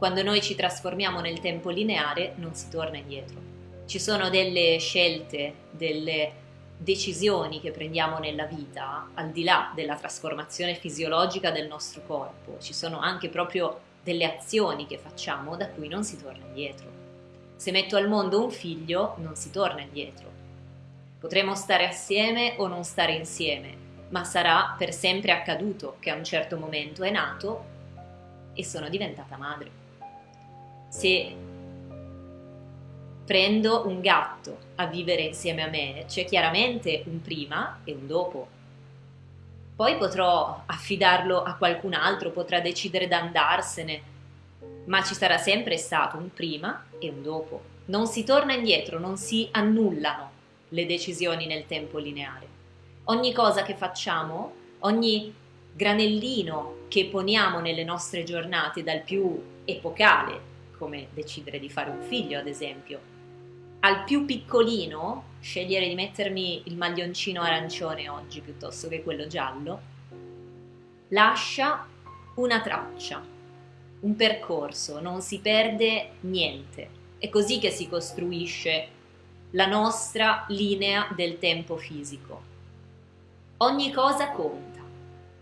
Quando noi ci trasformiamo nel tempo lineare non si torna indietro. Ci sono delle scelte, delle decisioni che prendiamo nella vita, al di là della trasformazione fisiologica del nostro corpo, ci sono anche proprio delle azioni che facciamo da cui non si torna indietro. Se metto al mondo un figlio non si torna indietro. Potremo stare assieme o non stare insieme, ma sarà per sempre accaduto che a un certo momento è nato e sono diventata madre. Se prendo un gatto a vivere insieme a me, c'è chiaramente un prima e un dopo. Poi potrò affidarlo a qualcun altro, potrà decidere di andarsene, ma ci sarà sempre stato un prima e un dopo. Non si torna indietro, non si annullano le decisioni nel tempo lineare. Ogni cosa che facciamo, ogni granellino che poniamo nelle nostre giornate, dal più epocale, come decidere di fare un figlio ad esempio, al più piccolino, scegliere di mettermi il maglioncino arancione oggi piuttosto che quello giallo, lascia una traccia, un percorso, non si perde niente. È così che si costruisce la nostra linea del tempo fisico. Ogni cosa conta.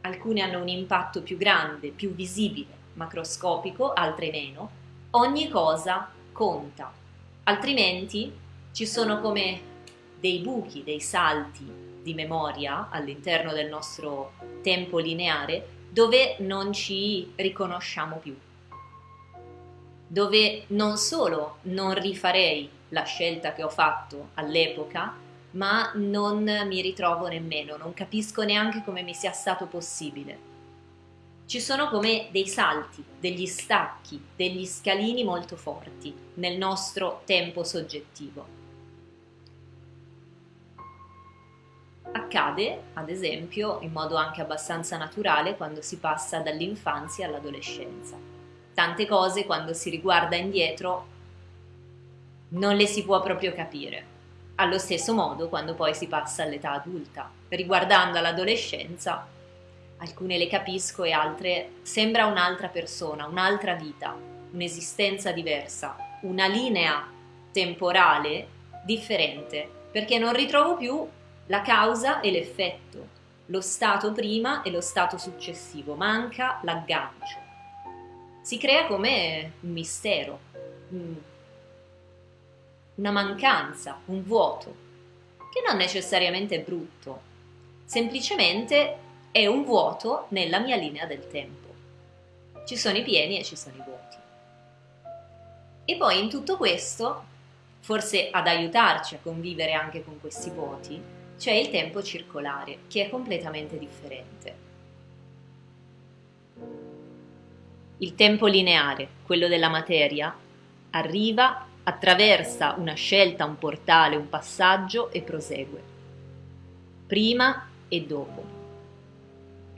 Alcune hanno un impatto più grande, più visibile, macroscopico, altre meno. Ogni cosa conta. Altrimenti ci sono come dei buchi, dei salti di memoria all'interno del nostro tempo lineare dove non ci riconosciamo più, dove non solo non rifarei la scelta che ho fatto all'epoca, ma non mi ritrovo nemmeno, non capisco neanche come mi sia stato possibile ci sono come dei salti, degli stacchi, degli scalini molto forti nel nostro tempo soggettivo. Accade, ad esempio, in modo anche abbastanza naturale quando si passa dall'infanzia all'adolescenza. Tante cose quando si riguarda indietro non le si può proprio capire. Allo stesso modo quando poi si passa all'età adulta. Riguardando l'adolescenza alcune le capisco e altre sembra un'altra persona, un'altra vita, un'esistenza diversa, una linea temporale differente, perché non ritrovo più la causa e l'effetto, lo stato prima e lo stato successivo, manca l'aggancio. Si crea come un mistero, una mancanza, un vuoto, che non necessariamente è brutto, semplicemente è un vuoto nella mia linea del tempo. Ci sono i pieni e ci sono i vuoti. E poi in tutto questo, forse ad aiutarci a convivere anche con questi vuoti, c'è il tempo circolare, che è completamente differente. Il tempo lineare, quello della materia, arriva, attraversa una scelta, un portale, un passaggio e prosegue. Prima e dopo.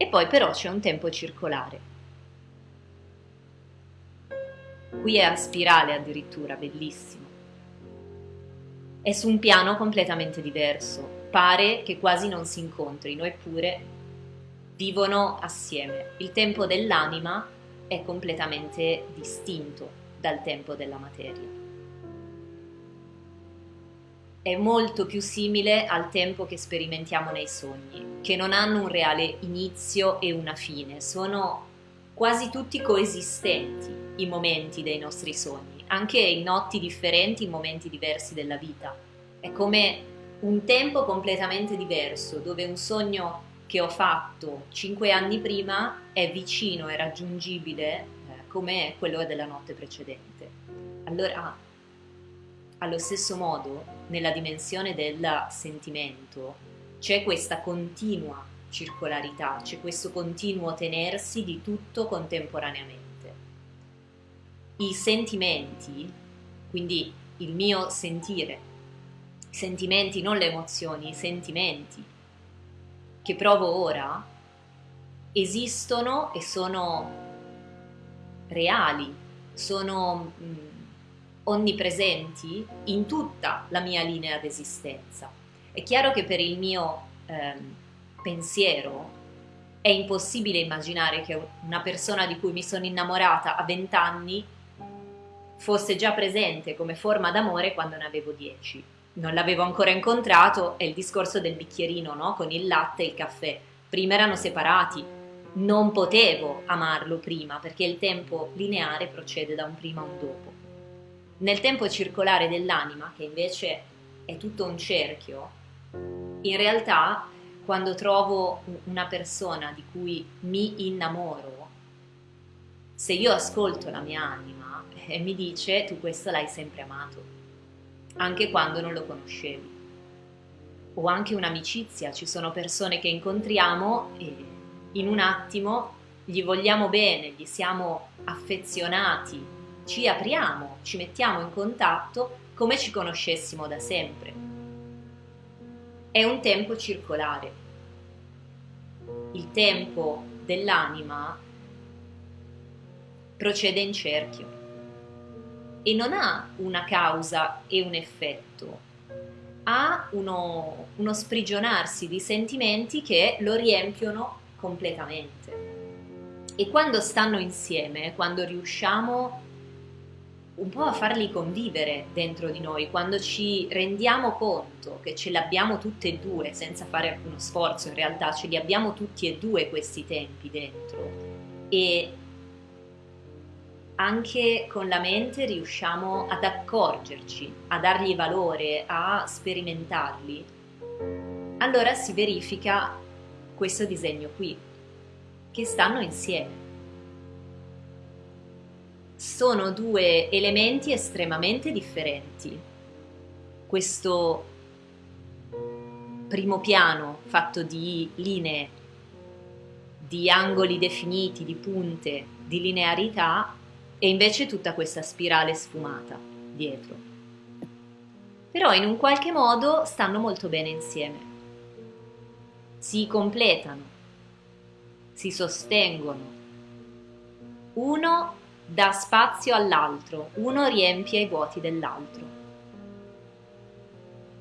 E poi però c'è un tempo circolare. Qui è a spirale addirittura, bellissimo. È su un piano completamente diverso. Pare che quasi non si incontrino, eppure vivono assieme. Il tempo dell'anima è completamente distinto dal tempo della materia è molto più simile al tempo che sperimentiamo nei sogni, che non hanno un reale inizio e una fine, sono quasi tutti coesistenti i momenti dei nostri sogni, anche in notti differenti, in momenti diversi della vita. È come un tempo completamente diverso, dove un sogno che ho fatto cinque anni prima è vicino e raggiungibile eh, come quello della notte precedente. Allora allo stesso modo, nella dimensione del sentimento, c'è questa continua circolarità, c'è questo continuo tenersi di tutto contemporaneamente. I sentimenti, quindi il mio sentire, i sentimenti, non le emozioni, i sentimenti che provo ora, esistono e sono reali, sono mh, mm, onnipresenti in tutta la mia linea d'esistenza. È chiaro che per il mio eh, pensiero è impossibile immaginare che una persona di cui mi sono innamorata a 20 anni fosse già presente come forma d'amore quando ne avevo 10. Non l'avevo ancora incontrato, è il discorso del bicchierino, no? Con il latte e il caffè. Prima erano separati, non potevo amarlo prima perché il tempo lineare procede da un prima a un dopo. Nel tempo circolare dell'anima, che invece è tutto un cerchio, in realtà quando trovo una persona di cui mi innamoro, se io ascolto la mia anima e mi dice tu questo l'hai sempre amato, anche quando non lo conoscevi. O anche un'amicizia, ci sono persone che incontriamo e in un attimo gli vogliamo bene, gli siamo affezionati, ci apriamo, ci mettiamo in contatto come ci conoscessimo da sempre. È un tempo circolare. Il tempo dell'anima procede in cerchio e non ha una causa e un effetto, ha uno, uno sprigionarsi di sentimenti che lo riempiono completamente. E quando stanno insieme, quando riusciamo un po' a farli convivere dentro di noi, quando ci rendiamo conto che ce l'abbiamo tutte e due, senza fare alcuno sforzo, in realtà ce li abbiamo tutti e due questi tempi dentro e anche con la mente riusciamo ad accorgerci, a dargli valore, a sperimentarli, allora si verifica questo disegno qui, che stanno insieme. Sono due elementi estremamente differenti. Questo primo piano fatto di linee, di angoli definiti, di punte, di linearità e invece tutta questa spirale sfumata dietro. Però in un qualche modo stanno molto bene insieme si completano, si sostengono. Uno dà spazio all'altro, uno riempie i vuoti dell'altro.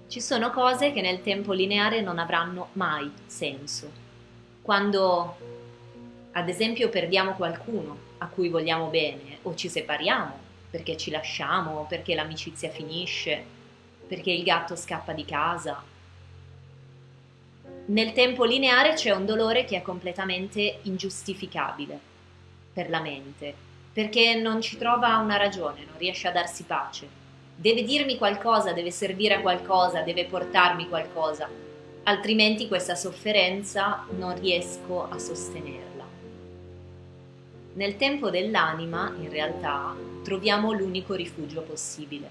Ci sono cose che nel tempo lineare non avranno mai senso. Quando, ad esempio, perdiamo qualcuno a cui vogliamo bene o ci separiamo perché ci lasciamo, perché l'amicizia finisce, perché il gatto scappa di casa, nel tempo lineare c'è un dolore che è completamente ingiustificabile per la mente, perché non ci trova una ragione, non riesce a darsi pace. Deve dirmi qualcosa, deve servire a qualcosa, deve portarmi qualcosa, altrimenti questa sofferenza non riesco a sostenerla. Nel tempo dell'anima, in realtà, troviamo l'unico rifugio possibile.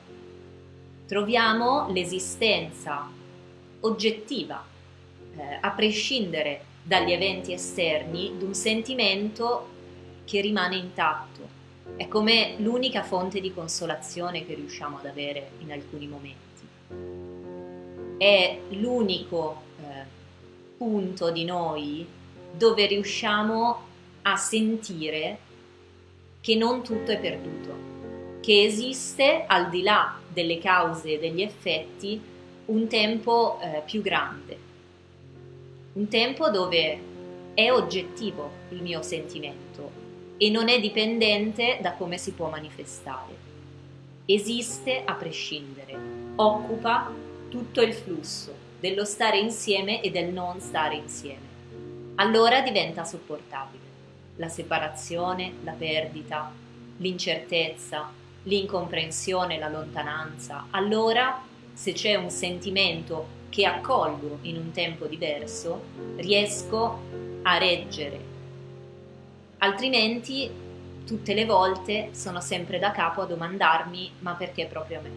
Troviamo l'esistenza oggettiva eh, a prescindere dagli eventi esterni, di un sentimento che rimane intatto. È come l'unica fonte di consolazione che riusciamo ad avere in alcuni momenti. È l'unico eh, punto di noi dove riusciamo a sentire che non tutto è perduto, che esiste al di là delle cause e degli effetti un tempo eh, più grande, un tempo dove è oggettivo il mio sentimento e non è dipendente da come si può manifestare. Esiste a prescindere, occupa tutto il flusso dello stare insieme e del non stare insieme. Allora diventa sopportabile la separazione, la perdita, l'incertezza, l'incomprensione, la lontananza. Allora, se c'è un sentimento che accolgo in un tempo diverso, riesco a reggere. Altrimenti tutte le volte sono sempre da capo a domandarmi ma perché proprio me?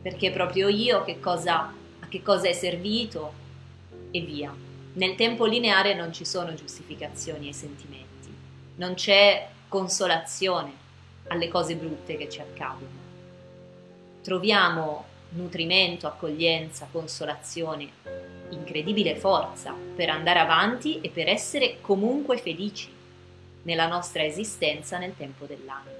Perché proprio io che cosa, a che cosa è servito e via. Nel tempo lineare non ci sono giustificazioni ai sentimenti, non c'è consolazione alle cose brutte che ci accadono. Troviamo nutrimento, accoglienza, consolazione, incredibile forza per andare avanti e per essere comunque felici nella nostra esistenza nel tempo dell'anno.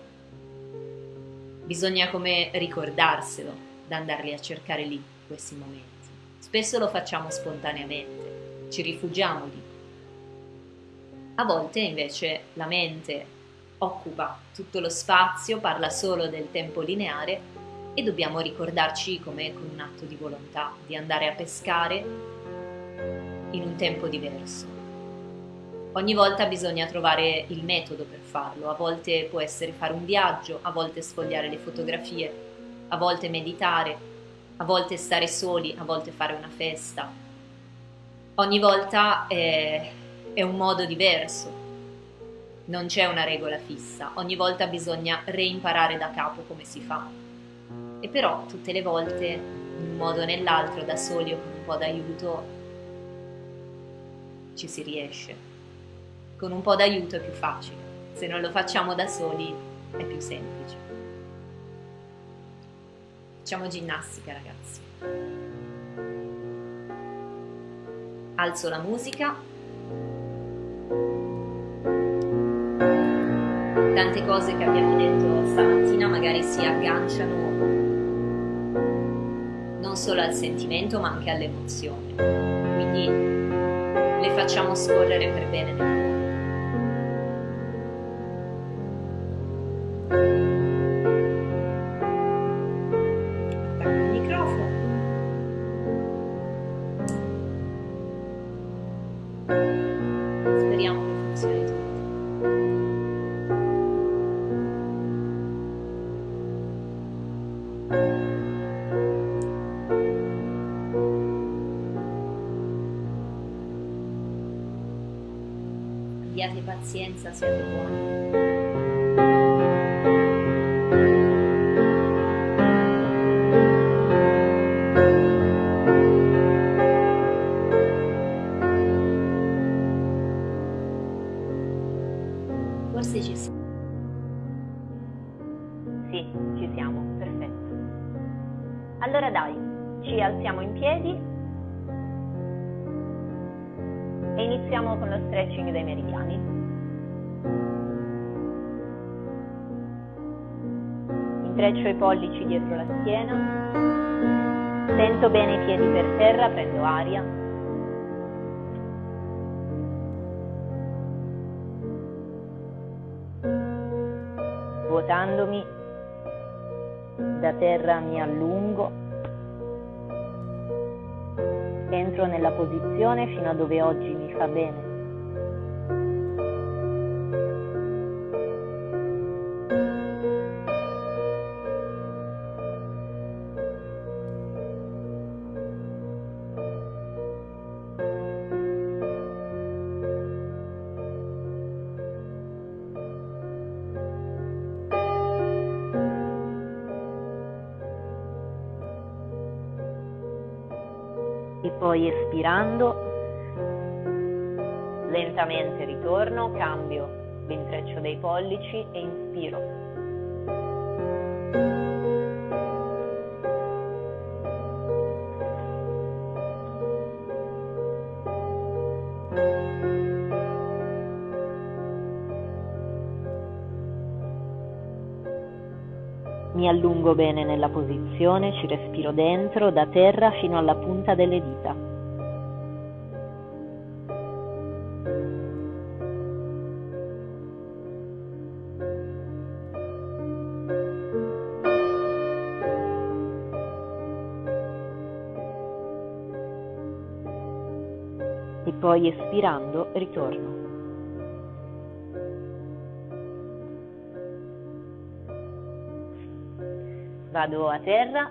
Bisogna come ricordarselo da andarli a cercare lì questi momenti. Spesso lo facciamo spontaneamente, ci rifugiamo lì. A volte invece la mente occupa tutto lo spazio, parla solo del tempo lineare e dobbiamo ricordarci come con un atto di volontà di andare a pescare in un tempo diverso. Ogni volta bisogna trovare il metodo per farlo, a volte può essere fare un viaggio, a volte sfogliare le fotografie, a volte meditare, a volte stare soli, a volte fare una festa. Ogni volta è, è un modo diverso, non c'è una regola fissa, ogni volta bisogna reimparare da capo come si fa. E però tutte le volte, in un modo o nell'altro, da soli o con un po' d'aiuto, ci si riesce con un po' d'aiuto è più facile, se non lo facciamo da soli è più semplice. Facciamo ginnastica ragazzi. Alzo la musica. Tante cose che abbiamo detto stamattina magari si agganciano non solo al sentimento ma anche all'emozione. Quindi le facciamo scorrere per bene nel cuore. Pazienza, siate buoni. Intreccio i pollici dietro la schiena, sento bene i piedi per terra, prendo aria. Svuotandomi da terra mi allungo entro nella posizione fino a dove oggi mi fa bene. E poi espirando lentamente ritorno, cambio l'intreccio dei pollici e inspiro. Allungo bene nella posizione, ci respiro dentro, da terra fino alla punta delle dita. E poi espirando ritorno. Vado a terra,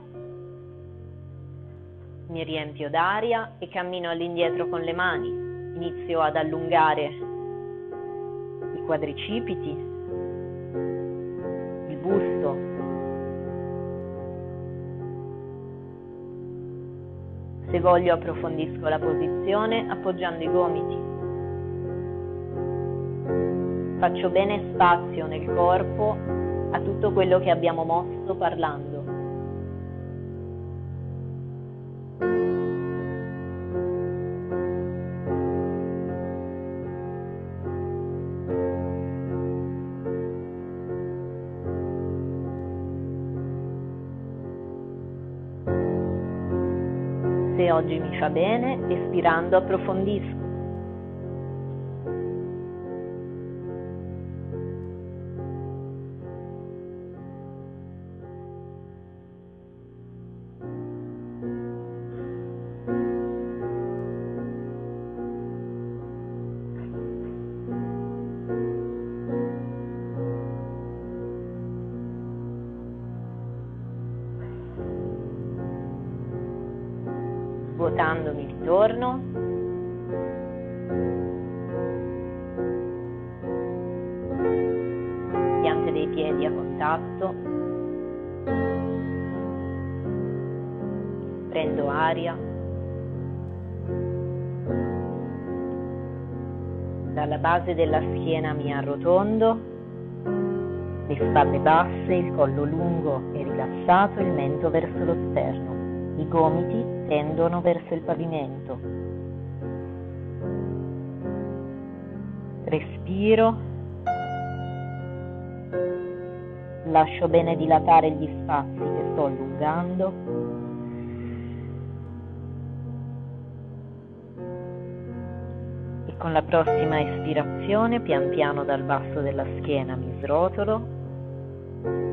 mi riempio d'aria e cammino all'indietro con le mani. Inizio ad allungare i quadricipiti, il busto. Se voglio approfondisco la posizione appoggiando i gomiti. Faccio bene spazio nel corpo a tutto quello che abbiamo mosso parlando. Se oggi mi fa bene, espirando approfondisco. Dalla base della schiena mi arrotondo le spalle basse, il collo lungo e rilassato, il mento verso lo sterno, i gomiti tendono verso il pavimento. Respiro, lascio bene dilatare gli spazi che sto allungando. Con la prossima espirazione, pian piano dal basso della schiena mi srotolo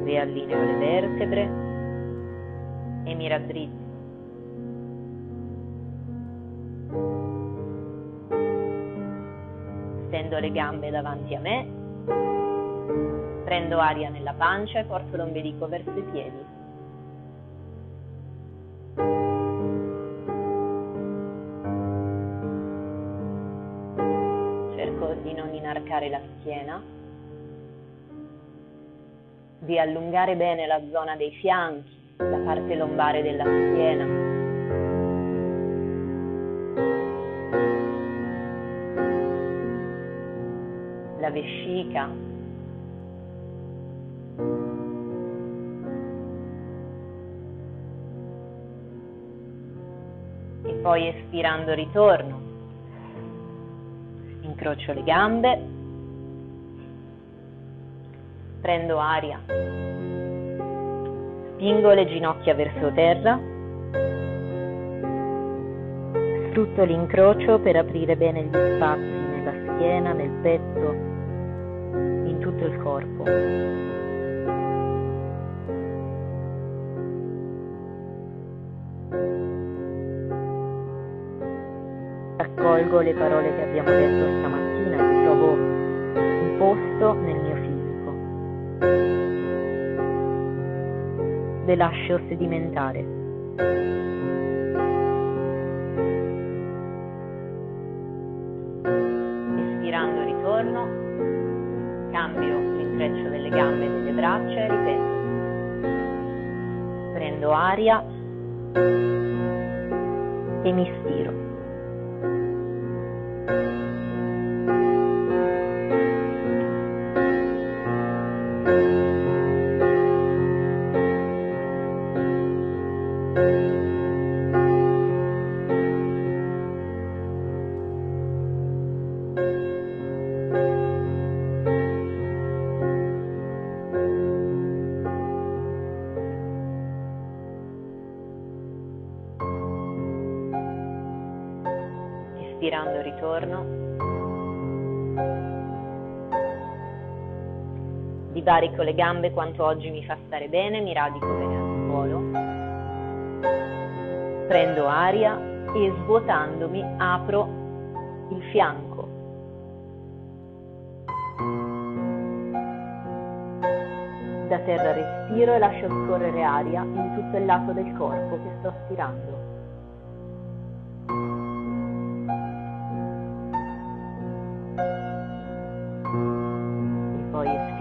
riallineo le vertebre e mi raddrizzo. Stendo le gambe davanti a me, prendo aria nella pancia e porto l'ombelico verso i piedi. Inarcare la schiena di allungare bene la zona dei fianchi, la parte lombare della schiena. La vescica. Poi espirando ritorno. Incrocio le gambe prendo aria, spingo le ginocchia verso terra, sfrutto l'incrocio per aprire bene gli spazi nella schiena, nel petto, in tutto il corpo. Raccolgo le parole che abbiamo detto stamattina, trovo un posto nel le lascio sedimentare. Espirando ritorno, cambio l'intreccio delle gambe e delle braccia e ripeto. Prendo aria e mi ritorno. Divarico le gambe quanto oggi mi fa stare bene, mi radico bene al suolo. Prendo aria e svuotandomi apro il fianco. Da terra respiro e lascio scorrere aria in tutto il lato del corpo che sto stirando.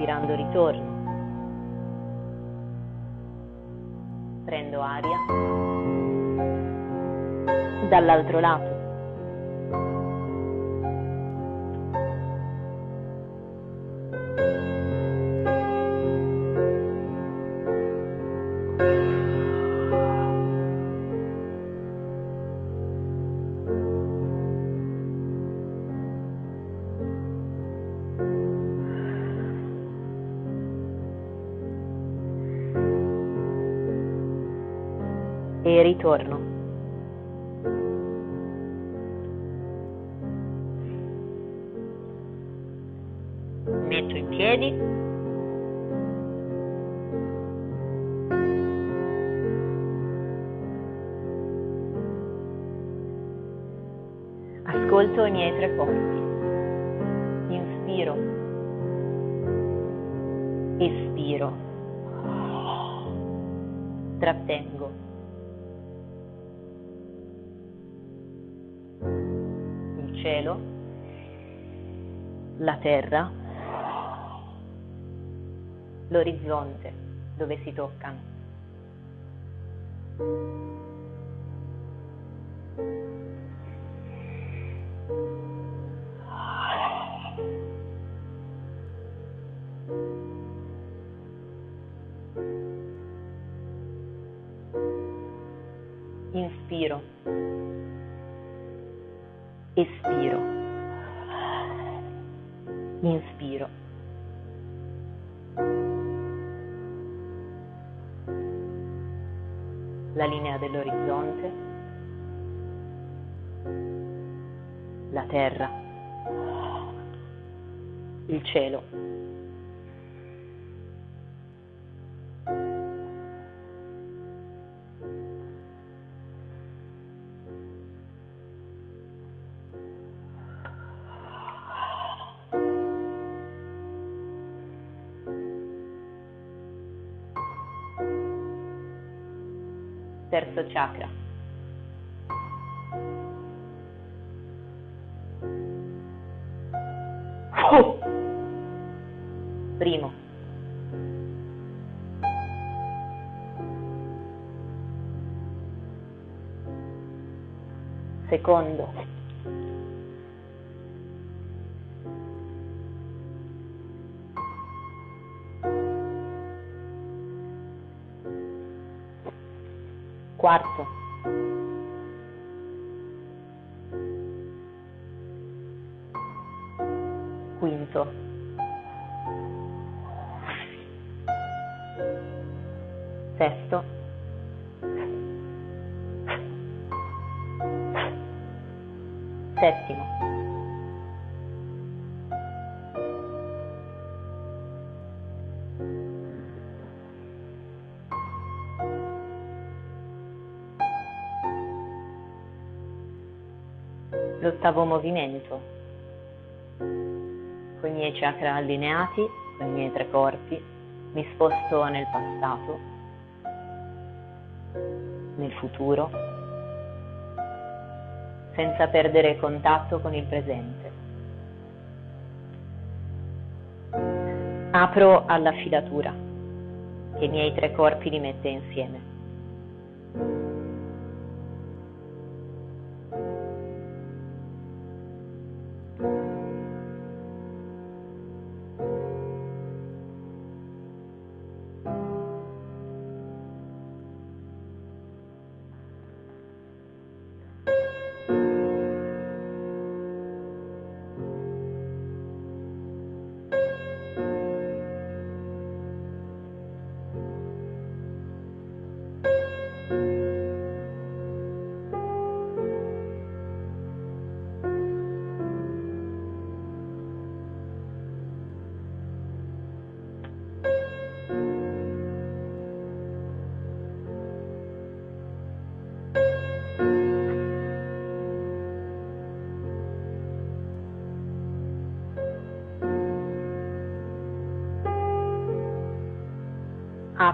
Respirando ritorno. Prendo aria. Dall'altro lato. Ritorno. Metto in piedi. Ascolto i miei tre corpi. Inspiro. Espiro. Trattengo. Cielo, la terra, l'orizzonte dove si toccano. Inspiro. La linea dell'orizzonte. La terra. Il cielo. Terzo chakra. Primo. Secondo. quarta. L'ottavo movimento. Con i miei chakra allineati, con i miei tre corpi, mi sposto nel passato, nel futuro, senza perdere contatto con il presente. Apro alla filatura che i miei tre corpi li mette insieme.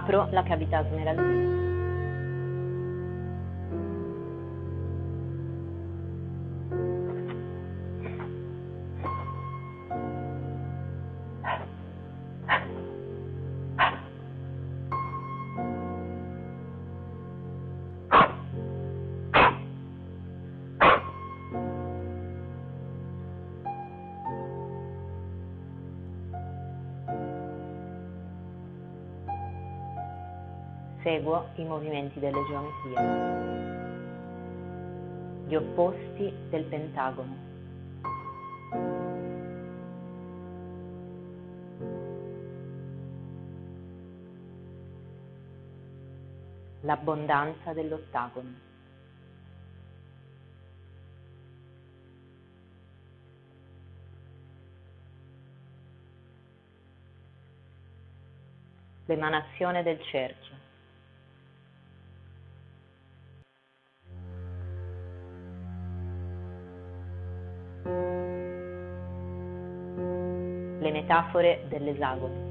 Apro la cavità smeraldina. Seguo i movimenti delle geometrie. Gli opposti del pentagono. L'abbondanza dell'ottagono. l'emanazione del cerchio. metafore dell'esagono.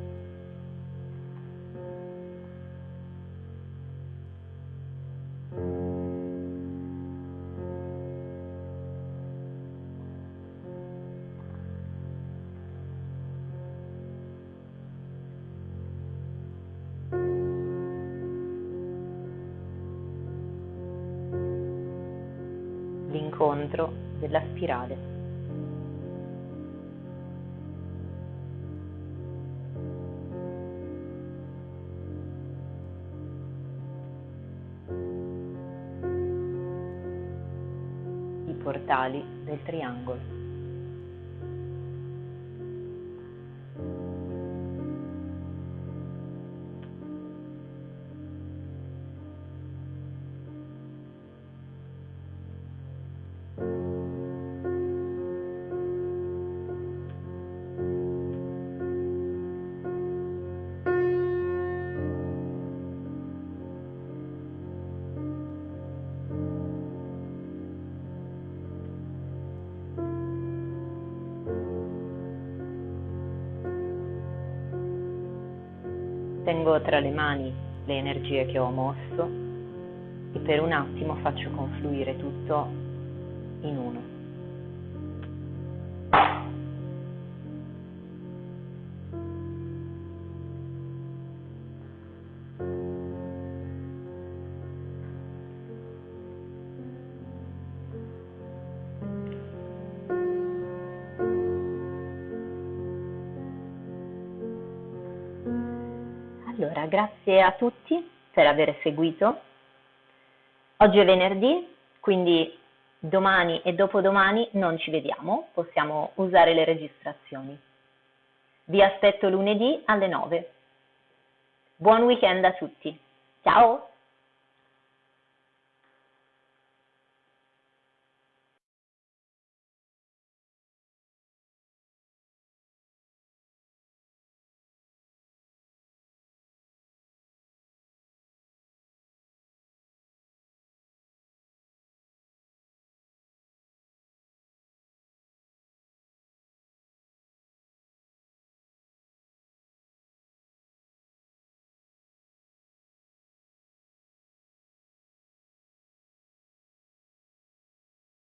L'incontro della spirale. I portali del triangolo. Tengo tra le mani le energie che ho mosso e per un attimo faccio confluire tutto in uno. Allora, grazie a tutti per aver seguito. Oggi è venerdì, quindi domani e dopodomani non ci vediamo, possiamo usare le registrazioni. Vi aspetto lunedì alle 9. Buon weekend a tutti. Ciao!